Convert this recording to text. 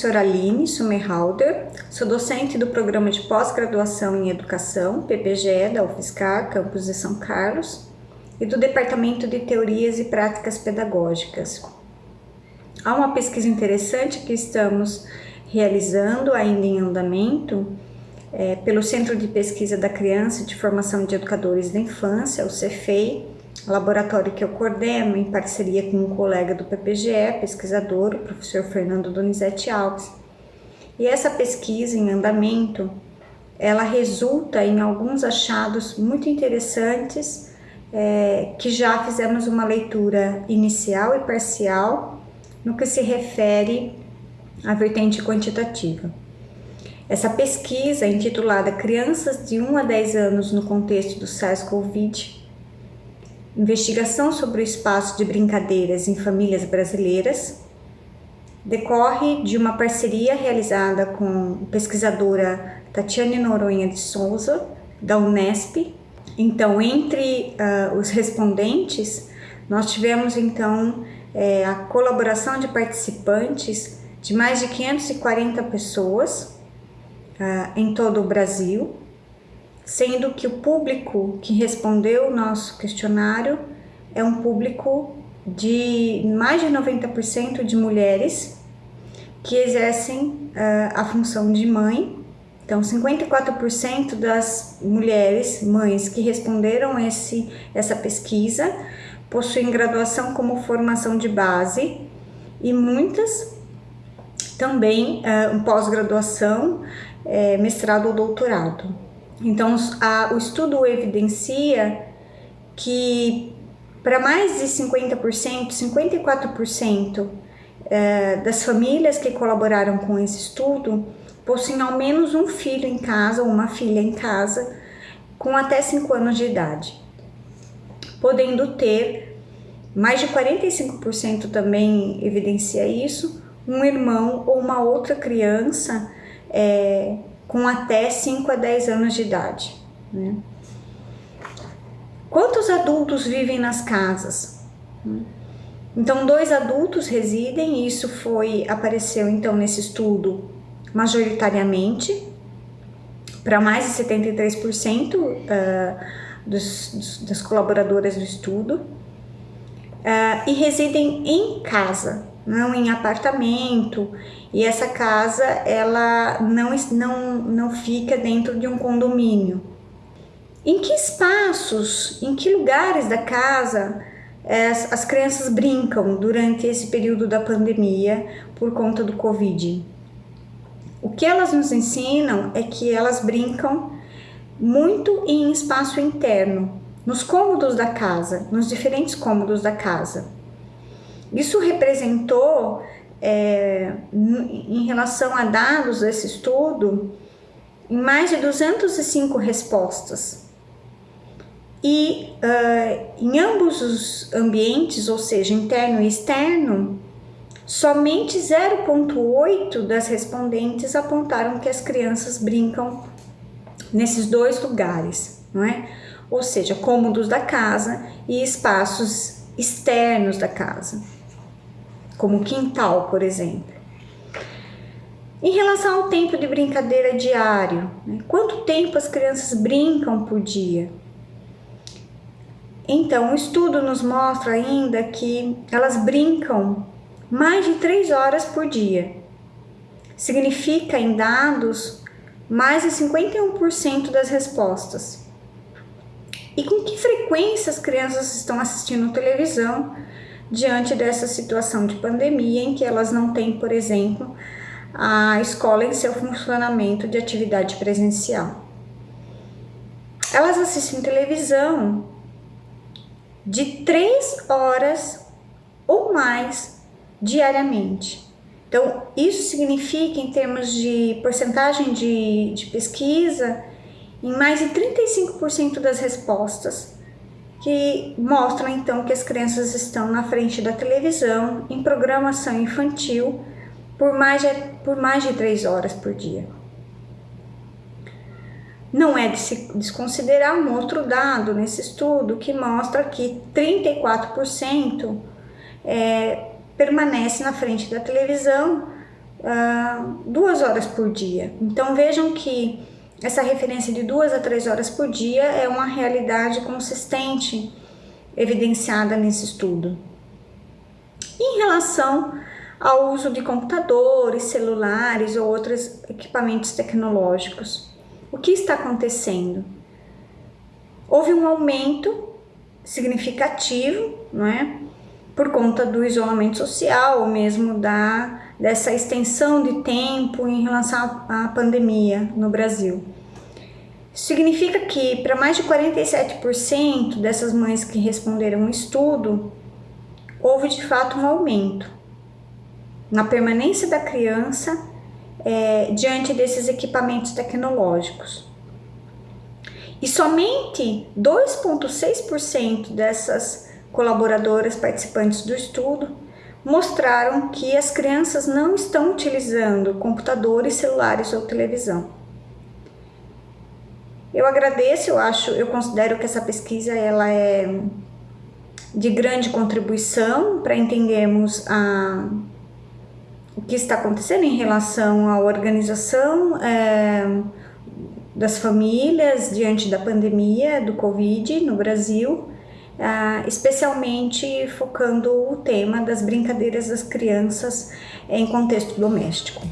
professora Aline Sumerhalder, sou docente do Programa de Pós-Graduação em Educação, PPGE, da UFSCar, campus de São Carlos, e do Departamento de Teorias e Práticas Pedagógicas. Há uma pesquisa interessante que estamos realizando, ainda em andamento, é, pelo Centro de Pesquisa da Criança e de Formação de Educadores da Infância, o CEFEI, laboratório que eu coordeno em parceria com um colega do PPGE, pesquisador, o professor Fernando Donizete Alves. E essa pesquisa em andamento, ela resulta em alguns achados muito interessantes é, que já fizemos uma leitura inicial e parcial no que se refere à vertente quantitativa. Essa pesquisa, intitulada Crianças de 1 a 10 anos no contexto do SARS-CoV-2, investigação sobre o espaço de brincadeiras em famílias brasileiras, decorre de uma parceria realizada com pesquisadora Tatiane Noronha de Souza, da Unesp. Então, entre uh, os respondentes, nós tivemos então é, a colaboração de participantes de mais de 540 pessoas uh, em todo o Brasil, sendo que o público que respondeu o nosso questionário é um público de mais de 90% de mulheres que exercem uh, a função de mãe. Então, 54% das mulheres, mães que responderam esse, essa pesquisa, possuem graduação como formação de base e muitas também uh, pós-graduação, é, mestrado ou doutorado. Então, a, o estudo evidencia que para mais de 50%, 54% é, das famílias que colaboraram com esse estudo possuem ao menos um filho em casa ou uma filha em casa com até 5 anos de idade, podendo ter mais de 45% também evidencia isso, um irmão ou uma outra criança é, com até 5 a 10 anos de idade. Né? Quantos adultos vivem nas casas? Então, dois adultos residem, e isso foi apareceu então nesse estudo majoritariamente para mais de 73% uh, dos, dos, das colaboradoras do estudo uh, e residem em casa, não em apartamento, e essa casa ela não, não, não fica dentro de um condomínio. Em que espaços, em que lugares da casa as, as crianças brincam durante esse período da pandemia por conta do Covid? O que elas nos ensinam é que elas brincam muito em espaço interno, nos cômodos da casa, nos diferentes cômodos da casa. Isso representou, é, em relação a dados desse estudo, mais de 205 respostas. E uh, em ambos os ambientes, ou seja, interno e externo, somente 0,8 das respondentes apontaram que as crianças brincam nesses dois lugares, não é? Ou seja, cômodos da casa e espaços externos da casa como quintal, por exemplo. Em relação ao tempo de brincadeira diário, né? quanto tempo as crianças brincam por dia? Então, o estudo nos mostra ainda que elas brincam mais de três horas por dia. Significa, em dados, mais de 51% das respostas. E com que frequência as crianças estão assistindo televisão diante dessa situação de pandemia em que elas não têm, por exemplo, a escola em seu funcionamento de atividade presencial. Elas assistem televisão de três horas ou mais diariamente. Então, isso significa, em termos de porcentagem de, de pesquisa, em mais de 35% das respostas, que mostram então que as crianças estão na frente da televisão em programação infantil por mais de, por mais de três horas por dia. Não é de se desconsiderar um outro dado nesse estudo que mostra que 34% é, permanece na frente da televisão uh, duas horas por dia. Então vejam que essa referência de duas a três horas por dia é uma realidade consistente evidenciada nesse estudo. Em relação ao uso de computadores, celulares ou outros equipamentos tecnológicos, o que está acontecendo? Houve um aumento significativo, não é? Por conta do isolamento social ou mesmo da dessa extensão de tempo em relação à pandemia no Brasil. Significa que para mais de 47% dessas mães que responderam o estudo, houve de fato um aumento na permanência da criança é, diante desses equipamentos tecnológicos. E somente 2,6% dessas colaboradoras participantes do estudo mostraram que as crianças não estão utilizando computadores, celulares ou televisão. Eu agradeço, eu acho, eu considero que essa pesquisa ela é de grande contribuição para entendermos a, o que está acontecendo em relação à organização é, das famílias diante da pandemia do Covid no Brasil ah, especialmente focando o tema das brincadeiras das crianças em contexto doméstico.